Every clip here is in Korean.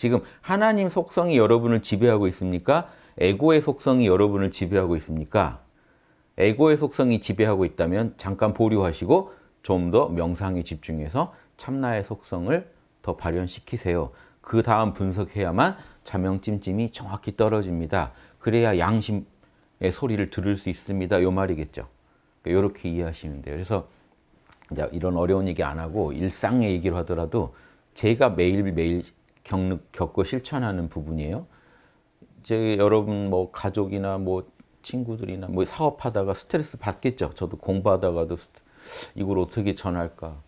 지금 하나님 속성이 여러분을 지배하고 있습니까? 에고의 속성이 여러분을 지배하고 있습니까? 에고의 속성이 지배하고 있다면 잠깐 보류하시고 좀 더 명상에 집중해서 참나의 속성을 더 발현시키세요. 그 다음 분석해야만 자명찜찜이 정확히 떨어집니다. 그래야 양심의 소리를 들을 수 있습니다. 요 말이겠죠. 이렇게 이해하시면 돼요. 그래서 이런 어려운 얘기 안 하고 일상의 얘기를 하더라도 제가 매일매일 겪고 실천하는 부분이에요. 제 여러분 뭐 가족이나 뭐 친구들이나 뭐 사업하다가 스트레스 받겠죠. 저도 공부하다가도 이걸 어떻게 전할까.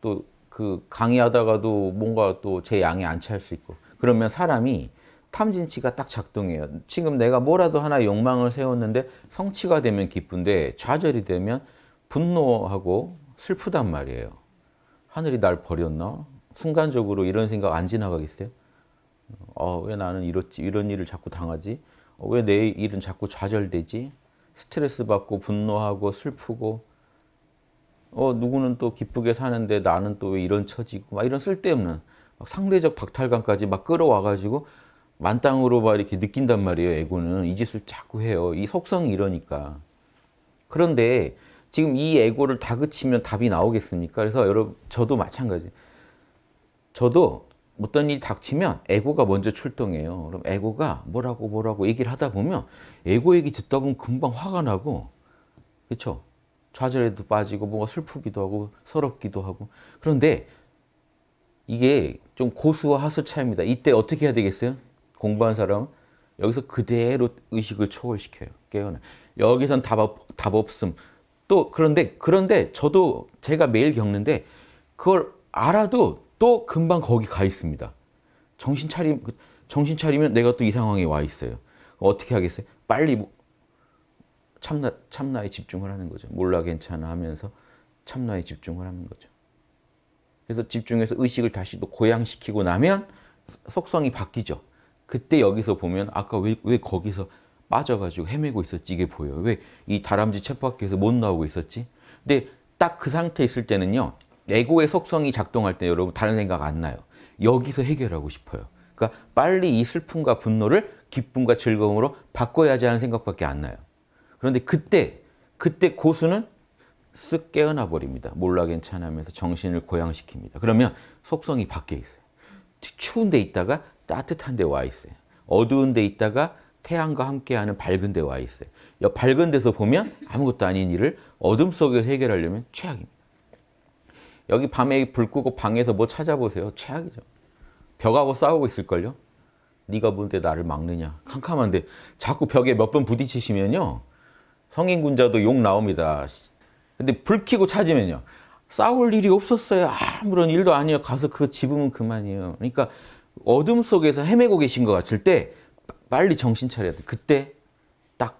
또 그 강의하다가도 뭔가 또 제 양에 안 찰 수 있고. 그러면 사람이 탐진치가 딱 작동해요. 지금 내가 뭐라도 하나 욕망을 세웠는데 성취가 되면 기쁜데 좌절이 되면 분노하고 슬프단 말이에요. 하늘이 날 버렸나? 순간적으로 이런 생각 안 지나가겠어요? 어, 왜 나는 이렇지, 이런 일을 자꾸 당하지? 어, 왜내 일은 자꾸 좌절되지? 스트레스 받고 분노하고 슬프고 어, 누구는 또 기쁘게 사는데 나는 또왜 이런 처지고 막 이런 쓸데없는 상대적 박탈감까지 막 끌어와가지고 만땅으로 막 이렇게 느낀단 말이에요. 에고는 이 짓을 자꾸 해요. 이 속성이 이러니까. 그런데 지금 이 에고를 다그치면 답이 나오겠습니까? 그래서 여러분 저도 마찬가지. 저도 어떤 일이 닥치면 에고가 먼저 출동해요. 그럼 에고가 뭐라고 뭐라고 얘기를 하다 보면 에고 얘기 듣다 보면 금방 화가 나고 그렇죠? 좌절에도 빠지고 뭐가 슬프기도 하고 서럽기도 하고 그런데 이게 좀 고수와 하수 차이입니다. 이때 어떻게 해야 되겠어요? 공부한 사람 여기서 그대로 의식을 초월시켜요. 깨어나. 여기선 답, 답 없음. 또 그런데 그런데 저도 제가 매일 겪는데 그걸 알아도 또 금방 거기 가 있습니다. 정신 차리 정신 차리면 내가 또 이 상황에 와 있어요. 어떻게 하겠어요? 빨리 뭐 참나 참나에 집중을 하는 거죠. 몰라 괜찮아 하면서 참나에 집중을 하는 거죠. 그래서 집중해서 의식을 다시 또 고양시키고 나면 속성이 바뀌죠. 그때 여기서 보면 아까 왜, 왜 거기서 빠져가지고 헤매고 있었지 이게 보여요. 왜 이 다람쥐 쳇바퀴에서 못 나오고 있었지? 근데 딱 그 상태 있을 때는요. 에고의 속성이 작동할 때 여러분 다른 생각 안 나요. 여기서 해결하고 싶어요. 그러니까 빨리 이 슬픔과 분노를 기쁨과 즐거움으로 바꿔야지 하는 생각밖에 안 나요. 그런데 그때 그때 고수는 쓱 깨어나 버립니다. 몰라 괜찮으면서 정신을 고양시킵니다. 그러면 속성이 바뀌어 있어요. 추운 데 있다가 따뜻한 데 와 있어요. 어두운 데 있다가 태양과 함께하는 밝은 데 와 있어요. 밝은 데서 보면 아무것도 아닌 일을 어둠 속에서 해결하려면 최악입니다. 여기 밤에 불 끄고 방에서 뭐 찾아보세요. 최악이죠. 벽하고 싸우고 있을걸요? 네가 뭔데 나를 막느냐. 캄캄한데 자꾸 벽에 몇 번 부딪히시면요. 성인군자도 욕 나옵니다. 근데 불 켜고 찾으면요. 싸울 일이 없었어요. 아무런 일도 아니에요. 가서 그거 집으면 그만이에요. 그러니까 어둠 속에서 헤매고 계신 것 같을 때 빨리 정신 차려야 돼. 그때 딱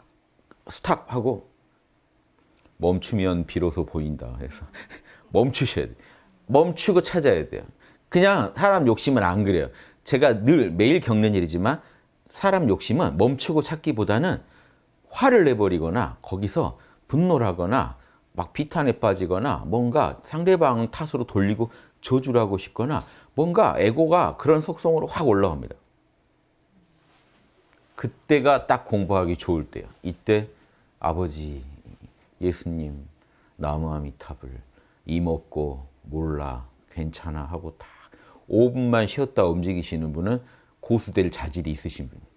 스탑하고 멈추면 비로소 보인다. 그래서 멈추셔야 돼. 멈추고 찾아야 돼요. 그냥 사람 욕심은 안 그래요. 제가 늘 매일 겪는 일이지만 사람 욕심은 멈추고 찾기보다는 화를 내버리거나 거기서 분노를 하거나 막 비탄에 빠지거나 뭔가 상대방 탓으로 돌리고 저주를 하고 싶거나 뭔가 에고가 그런 속성으로 확 올라옵니다. 그때가 딱 공부하기 좋을 때요. 이때 아버지, 예수님, 나무아미탑을 이먹고 몰라 괜찮아 하고 딱 5분만 쉬었다 움직이시는 분은 고수될 자질이 있으신 분이에요.